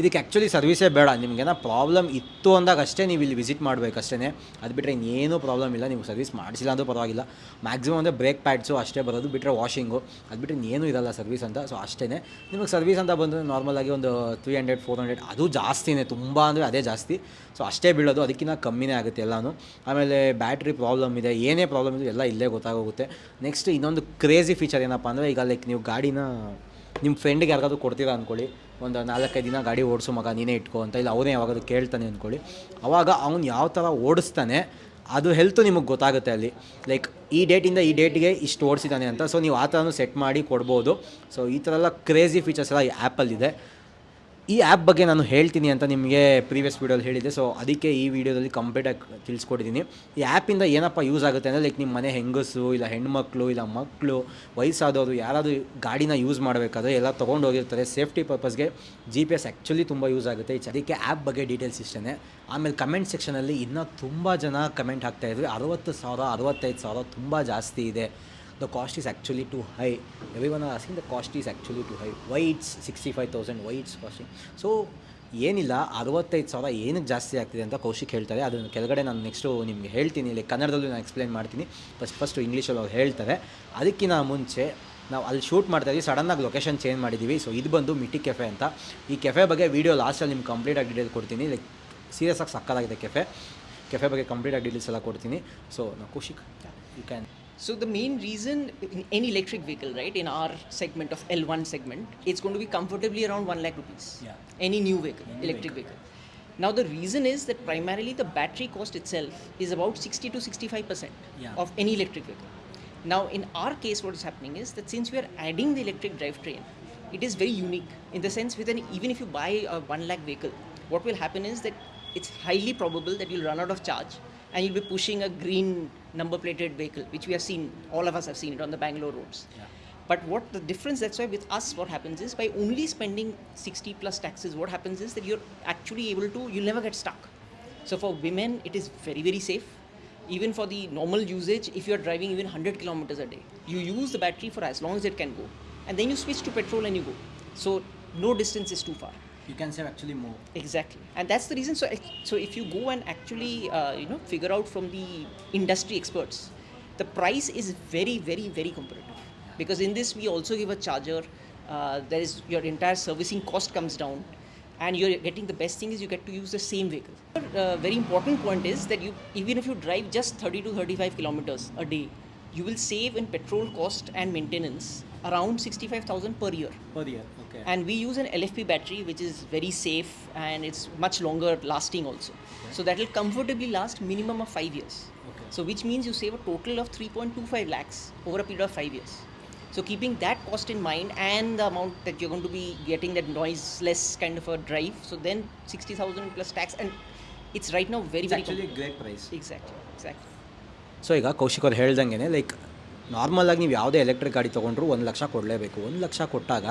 A: ಇದಕ್ಕೆ ಆ್ಯಕ್ಚುಲಿ ಸರ್ವಿಸೇ ಬೇಡ. ನಿಮಗೇನೋ ಪ್ರಾಬ್ಲಮ್ ಇತ್ತು ಅಂದಾಗ ಅಷ್ಟೇ ನೀವು ಇಲ್ಲಿ ವಿಸಿಟ್ ಮಾಡಬೇಕು ಅಷ್ಟೇ ಅದು ಬಿಟ್ಟರೆ ಇನ್ನೇನು ಪ್ರಾಬ್ಲಮ್ ಇಲ್ಲ. ನೀವು ಸರ್ವಿಸ್ ಮಾಡಿಸಿಲ್ಲ ಅಂದರೂ ಪರವಾಗಿಲ್ಲ. ಮ್ಯಾಕ್ಸಿಮಮ್ ಅಂದರೆ ಬ್ರೇಕ್ ಪ್ಯಾಡ್ಸು ಅಷ್ಟೇ ಬರೋದು. ಬಿಟ್ಟರೆ ವಾಷಿಂಗು ಅದು ಬಿಟ್ಟರೆ ಏನೂ ಇರಲ್ಲ ಸರ್ವಿಸ್ ಅಂತ. ಸೊ ಅಷ್ಟೇ ನಿಮಗೆ ಸರ್ವಿಸ್ ಅಂತ ಬಂದರೆ ನಾರ್ಮಲಾಗಿ ಒಂದು ತ್ರೀ ಹಂಡ್ರೆಡ್ ಫೋರ್ ಹಂಡ್ರೆಡ್ ಅದು ಜಾಸ್ತಿನೇ. ತುಂಬ ಅಂದರೆ ಅದೇ ಜಾಸ್ತಿ. ಸೊ ಅಷ್ಟೇ ಬೀಳೋದು. ಅದಕ್ಕಿಂತ ಕಮ್ಮಿನೇ ಆಗುತ್ತೆ ಎಲ್ಲನೂ. ಆಮೇಲೆ ಬ್ಯಾಟ್ರಿ ಪ್ರಾಬ್ಲಮ್ ಇದೆ. ಏನೇ ಪ್ರಾಬ್ಲಮ್ ಇದೆ ಎಲ್ಲ ಇಲ್ಲೇ ಗೊತ್ತಾಗೋಗುತ್ತೆ. ನೆಕ್ಸ್ಟ್ ಇನ್ನೊಂದು ಕ್ರೇಜಿ ಫೀಚರ್ ಏನಪ್ಪ ಅಂದರೆ ಈಗ ಲೈಕ್ ನೀವು ಗಾಡಿನ ನಿಮ್ಮ ಫ್ರೆಂಡಿಗೆ ಯಾರಿಗಾದ್ರೂ ಕೊಡ್ತೀರಾ ಅಂದ್ಕೊಳ್ಳಿ ಒಂದು ನಾಲ್ಕೈದು ದಿನ ಗಾಡಿ ಓಡಿಸು ಮಗ, ನೀನೇ ಇಟ್ಕೋ ಅಂತ, ಇಲ್ಲ ಅವನೇ ಯಾವಾಗಾದ್ರೂ ಕೇಳ್ತಾನೆ ಅಂದ್ಕೊಳ್ಳಿ ಅವಾಗ ಅವ್ನು ಯಾವ ಥರ ಓಡಿಸ್ತಾನೆ, ಅದು ಹೆಲ್ತು ನಿಮಗೆ ಗೊತ್ತಾಗುತ್ತೆ ಅಲ್ಲಿ. ಲೈಕ್ ಈ ಡೇಟಿಂದ ಈ ಡೇಟ್ಗೆ ಇಷ್ಟು ಓಡಿಸಿದ್ದಾನೆ ಅಂತ ಸೊ ನೀವು ಆ ಥರನೂ ಸೆಟ್ ಮಾಡಿ ಕೊಡ್ಬೋದು. ಸೊ ಈ ಥರ ಎಲ್ಲ ಕ್ರೇಜಿ ಫೀಚರ್ಸ್ ಎಲ್ಲ ಈ ಆ್ಯಪಲ್ಲಿದೆ ಈ ಆ್ಯಪ್ ಬಗ್ಗೆ ನಾನು ಹೇಳ್ತೀನಿ ಅಂತ ನಿಮಗೆ ಪ್ರೀವಿಯಸ್ ವೀಡಿಯೋಲಿ ಹೇಳಿದ್ದೆ. ಸೊ ಅದಕ್ಕೆ ಈ ವಿಡಿಯೋದಲ್ಲಿ ಕಂಪ್ಲೀಟಾಗಿ ತಿಳಿಸ್ಕೊಟ್ಟಿದ್ದೀನಿ ಈ ಆ್ಯಪಿಂದ ಏನಪ್ಪ ಯೂಸ್ ಆಗುತ್ತೆ ಅಂದರೆ ಲೈಕ್ ನಿಮ್ಮ ಮನೆ ಹೆಂಗಸು, ಇಲ್ಲ ಹೆಣ್ಮಕ್ಳು, ಇಲ್ಲ ಮಕ್ಕಳು ವಯಸ್ಸಾದವರು, ಯಾರಾದರೂ ಗಾಡಿನ ಯೂಸ್ ಮಾಡಬೇಕಾದ್ರೆ ಎಲ್ಲ ತೊಗೊಂಡು ಹೋಗಿರ್ತಾರೆ. ಸೇಫ್ಟಿ ಪರ್ಪಸ್ಗೆ ಜಿ ಪಿ ಎಸ್ ಆ್ಯಕ್ಚುಲಿ ತುಂಬ ಯೂಸ್ ಆಗುತ್ತೆ. ಅದಕ್ಕೆ ಆ್ಯಪ್ ಬಗ್ಗೆ ಡೀಟೇಲ್ಸ್ ಇಷ್ಟೇ ಆಮೇಲೆ ಕಮೆಂಟ್ ಸೆಕ್ಷನಲ್ಲಿ ಇನ್ನೂ ತುಂಬ ಜನ ಕಮೆಂಟ್ ಹಾಕ್ತಾಯಿದ್ರು ಅರವತ್ತು ಸಾವಿರ, ಅರವತ್ತೈದು ಸಾವಿರ ತುಂಬ ಜಾಸ್ತಿ ಇದೆ. The cost is actually too high Everyone one asking the cost is actually too high why it's sixty five thousand why it's costing so ಏನಿಲ್ಲ, ಅರವತ್ತೈದು ಸಾವಿರ ಏನಕ್ಕೆ ಜಾಸ್ತಿ ಆಗ್ತಿದೆ ಅಂತ ಕೌಶಿಕ್ ಹೇಳ್ತಾರೆ. ಅದನ್ನು ಕೆಳಗಡೆ ನಾನು ನೆಕ್ಸ್ಟು ನಿಮಗೆ ಹೇಳ್ತೀನಿ. ಇಲ್ಲಿ ಕನ್ನಡದಲ್ಲೂ ನಾನು ಎಕ್ಸ್ಪ್ಲೈನ್ ಮಾಡ್ತೀನಿ. ಫಸ್ಟ್ ಫಸ್ಟು ಇಂಗ್ಲೀಷಲ್ಲಿ ಅವ್ರು ಹೇಳ್ತಾರೆ. ಅದಕ್ಕಿಂತ ಮುಂಚೆ ನಾವು ಅಲ್ಲಿ ಶೂಟ್ ಮಾಡ್ತಾ ಇದ್ದೀವಿ. ಸಡನ್ನಾಗಿ ಲೊಕೇಶನ್ ಚೇಂಜ್ ಮಾಡಿದ್ದೀವಿ. ಸೊ ಇದು ಬಂದು ಮಿಟಿ ಕೆಫೆ ಅಂತ. ಈ ಕೆಫೆ ಬಗ್ಗೆ ವೀಡಿಯೋ ಲಾಸ್ಟಲ್ಲಿ ನಿಮ್ಗೆ ಕಂಪ್ಲೀಟಾಗಿ ಡೀಟೇಲ್ ಕೊಡ್ತೀನಿ. ಲೈಕ್ ಸೀರಿಯಸ್ ಆಗಿ ಸಕ್ಕತ್ತಾಗಿದೆ ಕೆಫೆ ಕೆಫೆ ಬಗ್ಗೆ ಕಂಪ್ಲೀಟಾಗಿ ಡೀಟೇಲ್ಸ್ ಎಲ್ಲ ಕೊಡ್ತೀನಿ. ಸೊ ನಾವು Kaushik you can
B: So the main reason in any electric vehicle, right, in our segment of L1 segment, it's going to be comfortably around 1 lakh rupees.
A: Yeah.
B: Any new vehicle, electric vehicle. Now the reason is that primarily the battery cost itself is about 60 to 65 percent
A: Yeah.
B: of any electric vehicle. Now in our case, what is happening is that since we are adding the electric drivetrain, it is very unique in the sense with an even if you buy a 1 lakh vehicle, what will happen is that it's highly probable that you'll run out of charge and you'll be pushing a green number plated vehicle, which we have seen, all of us have seen it on the Bangalore roads. But what the difference, that's why with us, what happens is by only spending 60 plus taxes, what happens is that you're actually able to, you'll never get stuck. So for women, it is very, very safe. Even for the normal usage, if you're driving even 100 kilometers a day, you use the battery for as long as it can go. And then you switch to petrol and you go. So no distance is too far
A: you can save actually more
B: exactly and that's the reason so so if you go and actually uh, you know figure out from the industry experts the price is very very very competitive yeah. because in this we also give a charger uh, there is your entire servicing cost comes down and you're getting the best thing is you get to use the same vehicle. Uh, very important point is that you even if you drive just 30 to 35 kilometers a day, you will save in petrol cost and maintenance around 65000 per year.
A: Per year okay.
B: And we use an lfp battery which is very safe and it's much longer lasting also. Okay. so that will comfortably last minimum of 5 years.
A: Okay.
B: so which means you save a total of 3.25 lakhs over a period of 5 years. So keeping that cost in mind and the amount that you're going to be getting that noiseless kind of a drive so then 60000 plus tax and it's right now very it's very
A: actually
B: a
A: great price.
B: Exactly exactly.
A: So ಈಗ ಕೌಶಿಕ್ ಅವ್ರು ಹೇಳ್ದಂಗೆ like ನಾರ್ಮಲಾಗಿ ನೀವು ಯಾವುದೇ electric ಗಾಡಿ ತೊಗೊಂಡ್ರು ಒಂದು ಲಕ್ಷ ಕೊಡಲೇಬೇಕು. ಒಂದು ಲಕ್ಷ ಕೊಟ್ಟಾಗ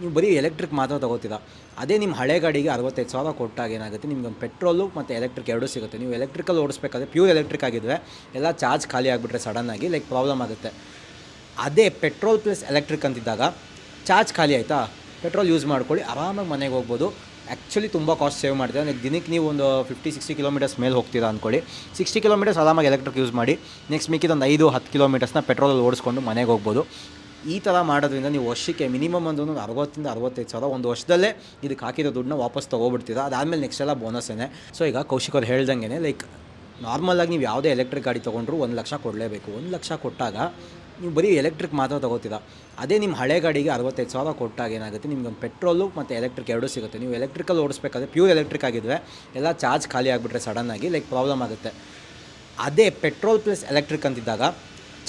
A: ನೀವು ಬರೀ ಎಲೆಕ್ಟ್ರಿಕ್ ಮಾತ್ರ ತೊಗೋತೀರ? ಅದೇ ನಿಮ್ಮ ಹಳೆ ಗಾಡಿಗೆ ಅರವತ್ತೈದು ಸಾವಿರ ಕೊಟ್ಟಾಗ ಏನಾಗುತ್ತೆ? ನಿಮ್ಗೆ ಒಂದು ಪೆಟ್ರೋಲು ಮತ್ತು ಎಲೆಕ್ಟ್ರಿಕ್ ಎರಡೂ ಸಿಗುತ್ತೆ. ನೀವು ಎಲೆಕ್ಟ್ರಿಕಲ್ ಓಡಿಸ್ಬೇಕಾದ್ರೆ ಪ್ಯೂರ್ ಎಲೆಕ್ಟ್ರಿಕ್ ಆಗಿದ್ರೆ ಎಲ್ಲ ಚಾರ್ಜ್ ಖಾಲಿ ಆಗಿಬಿಟ್ರೆ ಸಡನ್ನಾಗಿ ಲೈಕ್ ಪ್ರಾಬ್ಲಮ್ ಆಗುತ್ತೆ. ಅದೇ ಪೆಟ್ರೋಲ್ ಪ್ಲಸ್ ಎಲೆಕ್ಟ್ರಿಕ್ ಅಂತಿದ್ದಾಗ ಚಾರ್ಜ್ ಖಾಲಿ ಆಯಿತಾ? ಪೆಟ್ರೋಲ್ ಯೂಸ್ ಮಾಡ್ಕೊಳ್ಳಿ, ಆರಾಮಾಗಿ ಮನೆಗೆ ಹೋಗ್ಬೋದು. ಆ್ಯಕ್ಚುಲಿ ತುಂಬ ಕಾಸ್ಟ್ ಸೇವ್ ಮಾಡ್ತೀರಾ ನೆಕ್ಸ್ಟ್ ದಿನಕ್ಕೆ ನೀವು ಒಂದು ಫಿಫ್ಟಿ ಸಿಕ್ಸ್ಟಿ ಕಿಲೋಮೀಟರ್ಸ್ ಮೇಲೆ ಹೋಗ್ತೀರಾ ಅಂದ್ಕೊಳ್ಳಿ ಸಿಕ್ಸ್ಟಿ ಕಿಲೋಮೀಟರ್ಸ್ ಆರಾಮಾಗಿ ಎಲೆಕ್ಟ್ರಿಕ್ ಯೂಸ್ ಮಾಡಿ ನೆಕ್ಸ್ಟ್ ಮಿಕ್ಕಿದ ಒಂದು ಐದು, ಹತ್ತು ಕಿಲೋಮೀಟರ್ಸ್ನ ಪೆಟ್ರೋಲಲ್ಲಿ ಓಡಿಸ್ಕೊಂಡು ಮನೆಗೆ ಹೋಗ್ಬೋದು. ಈ ಥರ ಮಾಡೋದ್ರಿಂದ ನೀವು ವರ್ಷಕ್ಕೆ ಮಿನಿಮಮ್ ಒಂದು ಒಂದು ಅರವತ್ತಿಂದ ಅರವತ್ತೈದು ಸಾವಿರ ಒಂದು ವರ್ಷದಲ್ಲೇ ಇದಕ್ಕೆ ಹಾಕಿರೋ ದುಡ್ಡನ್ನ ವಾಪಸ್ ತೊಗೊಬಿಡ್ತೀರಾ. ಅದಾದಮೇಲೆ ನೆಕ್ಸ್ಟ್ ಎಲ್ಲ ಬೋನಸ್ಸೇನೆ ಸೊ ಈಗ ಕೌಶಿಕ್ ಅವ್ರು ಹೇಳ್ದಂಗೆ ಲೈಕ್ ನಾರ್ಮಲಾಗಿ ನೀವು ಯಾವುದೇ ಎಲೆಕ್ಟ್ರಿಕ್ ಗಾಡಿ ತೊಗೊಂಡ್ರು ಒಂದು ಲಕ್ಷ ಕೊಡಲೇಬೇಕು. ಒಂದು ಲಕ್ಷ ಕೊಟ್ಟಾಗ ನೀವು ಬರೀ ಎಲೆಕ್ಟ್ರಿಕ್ ಮಾತ್ರ ತೊಗೋತೀರ? ಅದೇ ನಿಮ್ಮ ಹಳೆ ಗಾಡಿಗೆ ಅರವತ್ತೈದು ಸಾವಿರ ಕೊಟ್ಟಾಗ ಏನಾಗುತ್ತೆ? ನಿಮ್ಗೆ ಒಂದು ಪೆಟ್ರೋಲು ಮತ್ತು ಎಲೆಕ್ಟ್ರಿಕ್ ಎರಡೂ ಸಿಗುತ್ತೆ. ನೀವು ಎಲೆಕ್ಟ್ರಿಕಲ್ ಓಡಿಸ್ಬೇಕಾದ್ರೆ ಪ್ಯೂರ್ ಎಲೆಕ್ಟ್ರಿಕ್ ಆಗಿದ್ರೆ ಎಲ್ಲ ಚಾರ್ಜ್ ಖಾಲಿ ಆಗಿಬಿಟ್ರೆ ಸಡನ್ನಾಗಿ ಲೈಕ್ ಪ್ರಾಬ್ಲಮ್ ಆಗುತ್ತೆ. ಅದೇ ಪೆಟ್ರೋಲ್ ಪ್ಲಸ್ ಎಲೆಕ್ಟ್ರಿಕ್ ಅಂತಿದ್ದಾಗ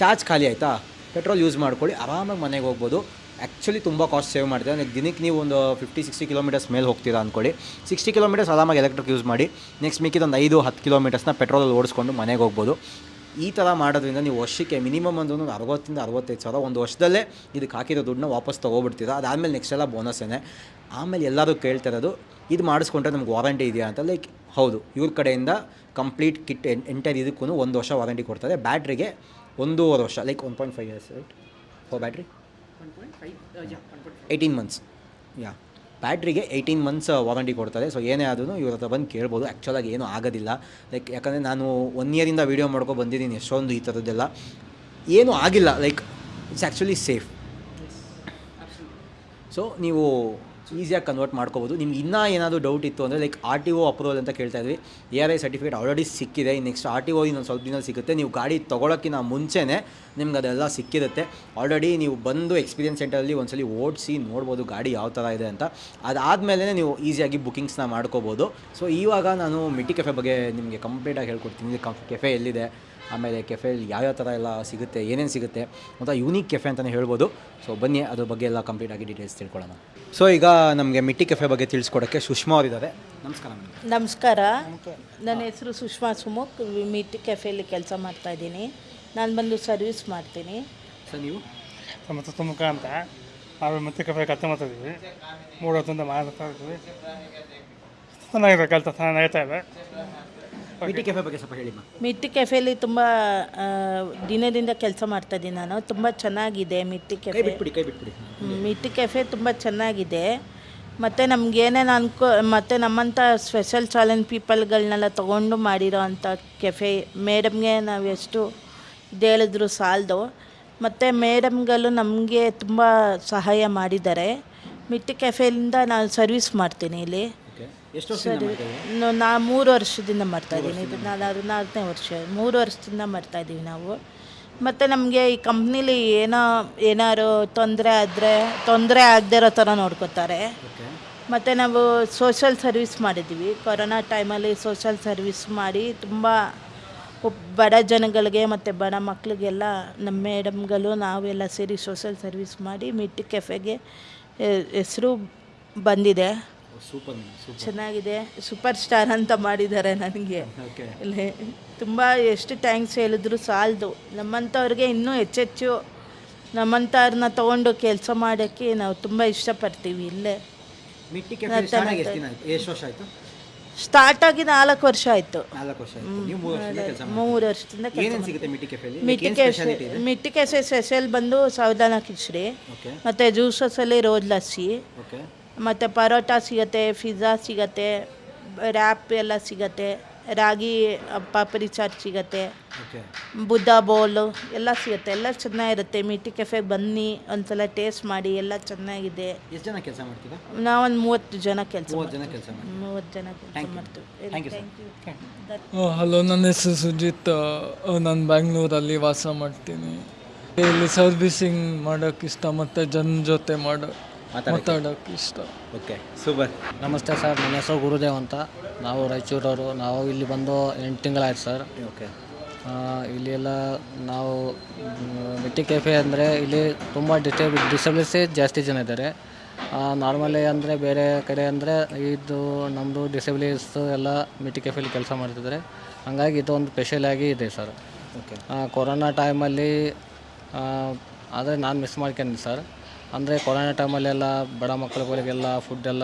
A: ಚಾರ್ಜ್ ಖಾಲಿ ಆಯಿತಾ? ಪೆಟ್ರೋಲ್ ಯೂಸ್ ಮಾಡ್ಕೊಳ್ಳಿ, ಆರಾಮಾಗಿ ಮನೆಗೆ ಹೋಗ್ಬೋದು. ಆ್ಯಕ್ಚುಲಿ ತುಂಬ ಕಾಸ್ಟ್ ಸೇವ್ ಮಾಡ್ತೀರಾ? ನೆಕ್ಸ್ಟ್ ದಿನಕ್ಕೆ ನೀವು ಒಂದು ಫಿಫ್ಟಿ ಸಿಕ್ಸ್ಟಿ ಕಿಲೋಮೀಟರ್ಸ್ ಮೇಲೆ ಹೋಗ್ತೀರಾ ಅಂದ್ಕೊಳ್ಳಿ ಸಿಕ್ಸ್ಟಿ ಕಿಲೋಮೀಟರ್ಸ್ ಆರಾಮಾಗಿ ಎಲೆಕ್ಟ್ರಿಕ್ ಯೂಸ್ ಮಾಡಿ ನೆಕ್ಸ್ಟ್ ಮಿಕ್ಕಿದೊಂದು ಐದು, ಹತ್ತು ಕಿಲೋಮೀಟರ್ಸ್ನ ಪೆಟ್ರೋಲಲ್ಲಿ ಓಡಿಸ್ಕೊಂಡು ಮನೆಗೆ ಹೋಗ್ಬೋದು. ಈ ಥರ ಮಾಡೋದ್ರಿಂದ ನೀವು ವರ್ಷಕ್ಕೆ ಮಿನಿಮಮ್ ಒಂದು ಒಂದು ಅರವತ್ತಿಂದ ಅರವತ್ತೈದು ಸಾವಿರ ಒಂದು ವರ್ಷದಲ್ಲೇ ಇದಕ್ಕೆ ಹಾಕಿರೋ ದುಡ್ಡನ್ನ ವಾಪಸ್ ತೊಗೊಬಿಡ್ತೀರಾ? ಅದಾದಮೇಲೆ ನೆಕ್ಸ್ಟ್ ಎಲ್ಲ ಬೋನಸ್ಸೇನೆ ಆಮೇಲೆ ಎಲ್ಲರೂ ಕೇಳ್ತಾ ಇರೋದು ಇದು ಮಾಡಿಸ್ಕೊಂಡ್ರೆ ನಮ್ಗೆ ವಾರಂಟಿ ಇದೆಯಾ ಅಂತ? ಲೈಕ್ ಹೌದು. ಇವ್ರ ಕಡೆಯಿಂದ ಕಂಪ್ಲೀಟ್ ಕಿಟ್ ಎಂಟೈರ್ ಇದಕ್ಕೂ ಒಂದು ವರ್ಷ ವಾರಂಟಿ ಕೊಡ್ತಾರೆ. ಬ್ಯಾಟ್ರಿಗೆ ಒಂದೂವರೆ ವರ್ಷ like one point five years right for battery
B: 1.5, yeah, 1.5.
A: Eighteen months yeah ಬ್ಯಾಟ್ರಿಗೆ eighteen months warranty ಕೊಡ್ತಾರೆ. ಸೊ ಏನೇ ಆದ್ರೂ ಇವ್ರ ಹತ್ರ ಬಂದು ಕೇಳ್ಬೋದು. ಆ್ಯಕ್ಚುಲಾಗಿ ಏನೂ ಆಗೋದಿಲ್ಲ. ಲೈಕ್ ಯಾಕಂದರೆ ನಾನು ಒನ್ ಇಯರಿಂದ ವೀಡಿಯೋ ಮಾಡ್ಕೊ ಬಂದಿದ್ದೀನಿ ಎಷ್ಟೊಂದು ಈ ಥರದ್ದೆಲ್ಲ. ಏನೂ ಆಗಿಲ್ಲ. Like it's actually safe so ನೀವು ಈಸಿಯಾಗಿ ಕನ್ವರ್ಟ್ ಮಾಡ್ಕೋಬೋದು. ನಿಮ್ಗೆ ಇನ್ನೂ ಏನಾದರೂ ಡೌಟ್ ಇತ್ತು ಅಂದರೆ like R T O approval ಅಂತ ಕೇಳ್ತಾ ಇದ್ವಿ. A R I certificate already ಸಿಕ್ಕಿದೆ. ನೆಕ್ಸ್ಟ್ ಆರ್ ಟಿ ಒ ಇನ್ನೊಂದು ಸ್ವಲ್ಪ ದಿನ ಸಿಗುತ್ತೆ. ನೀವು ಗಾಡಿ ತೊಗೊಳಕ್ಕಿಂತ ಮುಂಚೆನೇ ನಿಮ್ಗೆ ಅದೆಲ್ಲ ಸಿಕ್ಕಿರುತ್ತೆ. ಆಲ್ರೆಡಿ ನೀವು ಬಂದು ಎಕ್ಸ್ಪೀರಿಯನ್ಸ್ ಸೆಂಟರಲ್ಲಿ ಒಂದ್ಸಲಿ ಓಡಿಸಿ ನೋಡ್ಬೋದು ಗಾಡಿ ಯಾವ ಥರ ಇದೆ ಅಂತ. ಅದಾದಮೇಲೆ ನೀವು ಈಸಿಯಾಗಿ ಬುಕ್ಕಿಂಗ್ಸ್ನ ಮಾಡ್ಕೋಬೋದು. ಸೊ ಇವಾಗ ನಾನು ಮಿಟ್ಟಿ ಕೆಫೆ ಬಗ್ಗೆ ನಿಮಗೆ ಕಂಪ್ಲೀಟಾಗಿ ಹೇಳ್ಕೊಡ್ತೀನಿ. ಕಫ್ ಕೆಫೆ ಎಲ್ಲಿದೆ? ಆಮೇಲೆ ಕೆಫೆಯಲ್ಲಿ ಯಾವ್ಯಾವ ಥರ ಎಲ್ಲ ಸಿಗುತ್ತೆ ಏನೇನು ಸಿಗುತ್ತೆ ಅಂತ ಯೂನಿಕ್ ಕೆಫೆ ಅಂತಲೇ ಹೇಳ್ಬೋದು. ಸೊ ಬನ್ನಿ ಅದ್ರ ಬಗ್ಗೆ ಎಲ್ಲ ಕಂಪ್ಲೀಟಾಗಿ ಡೀಟೇಲ್ಸ್ ತಿಳ್ಕೊಳ್ಳೋಣ. ಸೊ ಈಗ ನಮಗೆ ಮಿಟ್ಟಿ ಕೆಫೆ ಬಗ್ಗೆ ತಿಳಿಸ್ಕೊಡೋಕ್ಕೆ ಸುಷ್ಮಾ ಅವರಿದ್ದಾರೆ ನಮಸ್ಕಾರ ಮೇಡಮ್.
C: ನಮಸ್ಕಾರ. ನನ್ನ ಹೆಸರು ಸುಷ್ಮಾ ಸುಮುಖ್. ಮಿಟ್ಟಿ ಕೆಫೆಯಲ್ಲಿ ಕೆಲಸ ಮಾಡ್ತಾ ಇದ್ದೀನಿ. ನಾನು ಬಂದು ಸರ್ವಿಸ್ ಮಾಡ್ತೀನಿ.
A: ಸರ್ ನೀವು?
D: ಮತ್ತು ತುಮಕ ಅಂತ. ನಾವು ಮಿಟ್ಟಿ ಕೆಫೆ ಕತ್ತೆ ಮಾಡ್ತಾಯಿದ್ದೀವಿ ಮೂರು ಹೊತ್ತಿಂದ ಮಾಡ್ತಾ ಇದ್ದೀವಿ. ಚೆನ್ನಾಗಿದೆ ಕೆಲಸ ಚೆನ್ನಾಗಿ ನಡೀತಾ ಇದೆ.
A: ಮಿಟ್ಟಿ ಕೆಫೆ ಬಗ್ಗೆ ಸ್ವಲ್ಪ ಹೇಳಿ
C: ಮಿಟ್ಟಿ ಕೆಫೆಲಿ ತುಂಬ ದಿನದಿಂದ ಕೆಲಸ ಮಾಡ್ತಾ ಇದ್ದೀನಿ ನಾನು. ತುಂಬ ಚೆನ್ನಾಗಿದೆ ಮಿಟ್ಟಿ ಕೆಫೆ
A: ಬಿಟ್ಬಿಡಿ ಕೈ ಬಿಟ್ಬಿಡಿ.
C: ಮಿಟ್ಟಿ ಕೆಫೆ ತುಂಬ ಚೆನ್ನಾಗಿದೆ. ಮತ್ತು ನಮಗೇನೇನು ಅನ್ಕೋ ಮತ್ತು ನಮ್ಮಂಥ ಸ್ಪೆಷಲ್ ಚಾಲೆಂಜ್ ಪೀಪಲ್ಗಳನ್ನೆಲ್ಲ ತೊಗೊಂಡು ಮಾಡಿರೋ ಅಂಥ ಕೆಫೆ ಮೇಡಮ್ಗೆ ನಾವು ಎಷ್ಟು ಇದು ಹೇಳಿದ್ರು ಸಾಲದು. ಮತ್ತು ಮೇಡಮ್ಗಳು ನಮಗೆ ತುಂಬ ಸಹಾಯ ಮಾಡಿದ್ದಾರೆ. ಮಿಟ್ಟಿ ಕೆಫೆಯಿಂದ ನಾನು ಸರ್ವಿಸ್ ಮಾಡ್ತೀನಿ ಇಲ್ಲಿ.
A: ಎಷ್ಟು ವರ್ಷದಿಂದ ಮಾಡ್ತಾ ಇದ್ದೀರಾ?
C: ನ- ನಾ ಮೂರು ವರ್ಷದಿಂದ ಮಾಡ್ತಾಯಿದ್ದೀನಿ ಇದು ನಾನು ನಾಲ್ಕನೇ ವರ್ಷ ಮೂರು ವರ್ಷದಿಂದ ಮಾಡ್ತಾಯಿದ್ದೀವಿ ನಾವು. ಮತ್ತು ನಮಗೆ ಈ ಕಂಪ್ನಿಲಿ ಏನೋ ಏನಾದ್ರು ತೊಂದರೆ ಆದರೆ ತೊಂದರೆ ಆಗದೇ ಇರೋ ಥರ ನೋಡ್ಕೋತಾರೆ.
A: ಓಕೆ
C: ಮತ್ತು ನಾವು ಸೋಷಲ್ ಸರ್ವಿಸ್ ಮಾಡಿದ್ದೀವಿ. ಕೊರೋನಾ ಟೈಮಲ್ಲಿ ಸೋಷಲ್ ಸರ್ವಿಸ್ ಮಾಡಿ ತುಂಬ ಬಡ ಜನಗಳಿಗೆ ಮತ್ತು ಬಡ ಮಕ್ಕಳಿಗೆಲ್ಲ ನಮ್ಮ ಮೇಡಮ್ಗಳು ನಾವೆಲ್ಲ ಸೇರಿ ಸೋಷಲ್ ಸರ್ವಿಸ್ ಮಾಡಿ ಮಿಟ್ಟಿ ಕೆಫೆಗೆ ಹೆಸರು ಬಂದಿದೆ.
A: ಸೂಪರ್
C: ಚೆನ್ನಾಗಿದೆ. ಸೂಪರ್ ಸ್ಟಾರ್ ಅಂತ ಮಾಡಿದ್ದಾರೆ ನನಗೆ. ಇಲ್ಲಿ ತುಂಬ ಎಷ್ಟು ಥ್ಯಾಂಕ್ಸ್ ಹೇಳಿದ್ರು ಸಾಲದು. ನಮ್ಮಂಥವ್ರಿಗೆ ಇನ್ನೂ ಹೆಚ್ಚೆಚ್ಚು ನಮ್ಮಂಥವ್ರನ್ನ ತಗೊಂಡು ಕೆಲಸ ಮಾಡೋಕ್ಕೆ ನಾವು ತುಂಬ ಇಷ್ಟಪಡ್ತೀವಿ ಇಲ್ಲೇ.
A: ಕೆಫೆ ಸ್ಟಾರ್ಟ್ ಆಗಿ
C: ನಾಲ್ಕು ವರ್ಷ ಆಯಿತು.
A: ಮೂರು ವರ್ಷದಿಂದ ಮಿಟ್ಟಿ ಕೆಫೆಲಿ
C: ಮಿಟ್ಟಿ ಕೆಸೆ ಸ್ಪೆಷಲ್ ಬಂದು ಸಾವಧಾನ ಕಿಚಡಿ ಮತ್ತೆ ಜ್ಯೂಸಸಲ್ಲಿ ರೋಜ್ ಲಸ್ಸಿ ಮತ್ತು ಪರೋಟ ಸಿಗತ್ತೆ ಫಿಜ್ಜಾ ಸಿಗತ್ತೆ ರ್ಯಾಪ್ ಎಲ್ಲ ಸಿಗತ್ತೆ ರಾಗಿ ಪಾಪರಿ ಚಾಟ್ ಸಿಗತ್ತೆ.
A: ಓಕೆ
C: ಬುದ್ಧ ಬೌಲು ಎಲ್ಲ ಸಿಗುತ್ತೆ. ಎಲ್ಲ ಚೆನ್ನಾಗಿರುತ್ತೆ. ಮಿಟಿ ಕೆಫೆಗೆ ಬನ್ನಿ ಒಂದ್ಸಲ ಟೇಸ್ಟ್ ಮಾಡಿ ಎಲ್ಲ ಚೆನ್ನಾಗಿದೆ.
A: ಎಷ್ಟು ಜನ ಕೆಲಸ ಮಾಡ್ತೀರಾ?
C: ನಾವೊಂದು ಮೂವತ್ತು ಜನ ಕೆಲಸ
A: ಮೂವತ್ತು ಜನ ಕೆಲಸ ಮಾಡ್ತೀರಾ?
C: ಮೂವತ್ತು ಜನ ಕೆಲಸ ಮಾಡ್ತೀವಿ.
E: ಹಲೋ ನನ್ನ ಹೆಸರು ಸುಜಿತ್. ನಾನು ಬ್ಯಾಂಗ್ಳೂರಲ್ಲಿ ವಾಸ ಮಾಡ್ತೀನಿ. ಇಲ್ಲಿ ಸರ್ವಿಸಿಂಗ್ ಮಾಡೋಕ್ಕೆ ಇಷ್ಟ ಮತ್ತು ಜನ ಜೊತೆ ಮಾಡೋ ಮಾತಾಡೋಕ್ಕೆ. ಇಷ್ಟ.
A: Okay super.
F: ನಮಸ್ತೆ ಸರ್ ನನ್ನ ಹೆಸರು ಗುರುದೇವ್ ಅಂತ. ನಾವು ರಾಯಚೂರವರು. ನಾವು ಇಲ್ಲಿ ಬಂದು ಎಂಟು ತಿಂಗಳಾಯ್ತು ಸರ್.
A: ಓಕೆ.
F: ಇಲ್ಲಿ ಎಲ್ಲ ನಾವು ಮಿಟ್ಟಿ ಕೆಫೆ ಅಂದರೆ ಇಲ್ಲಿ ತುಂಬ ಡಿಸೇಬ್ ಡಿಸೇಬಲ್ಸೇ ಜಾಸ್ತಿ ಜನ ಇದ್ದಾರೆ. ನಾರ್ಮಲಿ ಅಂದರೆ ಬೇರೆ ಕಡೆ ಅಂದರೆ ಇದು ನಮ್ಮದು ಡಿಸೇಬಲ್ಸ್ ಎಲ್ಲ ಮಿಟ್ಟಿ ಕೆಫೆಲಿ ಕೆಲಸ ಮಾಡ್ತಿದ್ದಾರೆ. ಹಂಗಾಗಿ ಇದು ಒಂದು ಸ್ಪೆಷಲ್ ಆಗಿ ಇದೆ ಸರ್.
A: ಓಕೆ.
F: ಕೊರೋನಾ ಟೈಮಲ್ಲಿ ಆದರೆ ನಾನು ಮಿಸ್ ಮಾಡ್ಕೊಂಡೆ ಸರ್. ಅಂದರೆ ಕೊರೋನಾ ಟೈಮಲ್ಲೆಲ್ಲ ಬಡ ಮಕ್ಕಳುಗಳಿಗೆಲ್ಲ ಫುಡ್ಡೆಲ್ಲ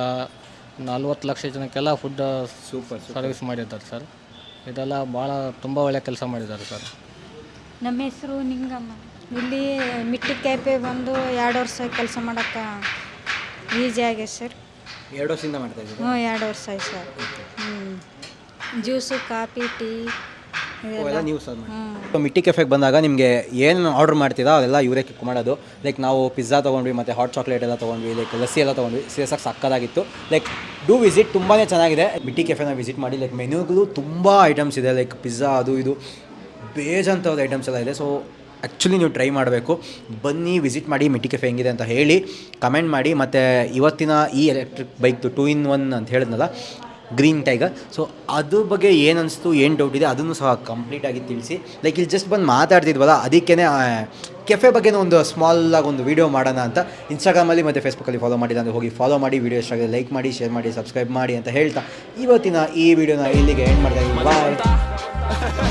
F: ನಲ್ವತ್ತು ಲಕ್ಷ ಜನಕ್ಕೆಲ್ಲ ಫುಡ್
A: ಸೂಪರ್
F: ಸರ್ವಿಸ್ ಮಾಡಿದ್ದಾರೆ ಸರ್ ಇದೆಲ್ಲ ಭಾಳ ತುಂಬ ಒಳ್ಳೆ ಕೆಲಸ ಮಾಡಿದ್ದಾರೆ ಸರ್
G: ನಮ್ಮ ಹೆಸರು ನಿಂಗಮ್ಮ. ಇಲ್ಲಿ ಮಿಟ್ಟಿ ಕ್ಯಾಪೆ ಬಂದು ಎರಡು ವರ್ಷ ಕೆಲಸ ಮಾಡೋಕ್ಕೆ ಈಸಿ ಆಗಿದೆ ಸರ್
A: ಎರಡು ವರ್ಷದಿಂದ ಮಾಡ್ತಾ ಇದ್ದೀರಾ?
G: ಹ್ಞೂ ಎರಡು ವರ್ಷ ಆಯ್ತು ಸರ್ ಹ್ಞೂ ಜ್ಯೂಸು ಕಾಫಿ ಟೀ
A: ಅವೆಲ್ಲ ನೀವು ಸರ್ವ್ ಮಾಡಿ. ಮಿಟ್ಟಿ ಕೆಫೆಗೆ ಬಂದಾಗ ನಿಮಗೆ ಏನು ಆರ್ಡರ್ ಮಾಡ್ತೀರಾ ಅದೆಲ್ಲ ಇವರೇ ಕಿಕ್ ಮಾಡೋದು. ಲೈಕ್ ನಾವು ಪಿಜ್ಜಾ ತೊಗೊಂಡ್ವಿ ಮತ್ತು ಹಾಟ್ ಚಾಕ್ಲೇಟ್ ಎಲ್ಲ ತೊಗೊಂಡ್ವಿ ಲೈಕ್ ಲಸ್ಸಿ ಎಲ್ಲ ತೊಗೊಂಡ್ವಿ. ಸೀರಿಯಸಾಗಿ ಸಕ್ಕದಾಗಿತ್ತು. ಲೈಕ್ ಡೂ ವಿಸಿಟ್ ತುಂಬಾ ಚೆನ್ನಾಗಿದೆ. ಮಿಟ್ಟಿ ಕೆಫೆನ ವಿಸಿಟ್ ಮಾಡಿ ಲೈಕ್ ಮೆನ್ಯೂಗಳು ತುಂಬ ಐಟಮ್ಸ್ ಇದೆ. ಲೈಕ್ ಪಿಜ್ಜಾ ಅದು ಇದು ಬೇಜಂಥವ್ದು ಐಟಮ್ಸ್ ಎಲ್ಲ ಇದೆ. ಸೊ ಆ್ಯಕ್ಚುಲಿ ನೀವು ಟ್ರೈ ಮಾಡಬೇಕು. ಬನ್ನಿ ವಿಸಿಟ್ ಮಾಡಿ ಮಿಟ್ಟಿ ಕೆಫೆ ಹೆಂಗಿದೆ ಅಂತ ಹೇಳಿ ಕಮೆಂಟ್ ಮಾಡಿ. ಮತ್ತು ಇವತ್ತಿನ ಈ ಎಲೆಕ್ಟ್ರಿಕ್ ಬೈಕ್ದು ಟೂ ಇನ್ ಒನ್ ಅಂತ ಹೇಳಿದ್ನಲ್ಲ ಗ್ರೀನ್ ಟೈಗರ್ ಸೊ ಅದ್ರ ಬಗ್ಗೆ ಏನು ಅನಿಸ್ತು ಏನು ಡೌಟ್ ಇದೆ, ಅದನ್ನು ಸಹ ಕಂಪ್ಲೀಟಾಗಿ ತಿಳಿಸಿ. ಲೈಕ್ ಇಲ್ಲಿ ಜಸ್ಟ್ ಬಂದು ಮಾತಾಡ್ತಿದ್ವಲ್ಲ ಅದಕ್ಕೇ ಕೆಫೆ ಬಗ್ಗೆ ಒಂದು ಸ್ಮಾಲ್ ಆಗಿ ಒಂದು ವೀಡಿಯೋ ಮಾಡೋಣ ಅಂತ ಇನ್ಸ್ಟಾಗ್ರಾಮಲ್ಲಿ ಮತ್ತು ಫೇಸ್ಬುಕ್ಕಲ್ಲಿ ಫಾಲೋ ಮಾಡಿಲ್ಲ ಅಂದರೆ ಹೋಗಿ ಫಾಲೋ ಮಾಡಿ ವೀಡಿಯೋ ಎಷ್ಟಾಗಿದೆ ಲೈಕ್ ಮಾಡಿ ಶೇರ್ ಮಾಡಿ ಸಬ್ಸ್ಕ್ರೈಬ್ ಮಾಡಿ ಅಂತ ಹೇಳ್ತಾ ಇವತ್ತಿನ ಈ ವಿಡಿಯೋನ ಇಲ್ಲಿಗೆ ಎಂಡ್ ಮಾಡ್ತಾ ಇದ್ದೀನಿ ಬಾಯ್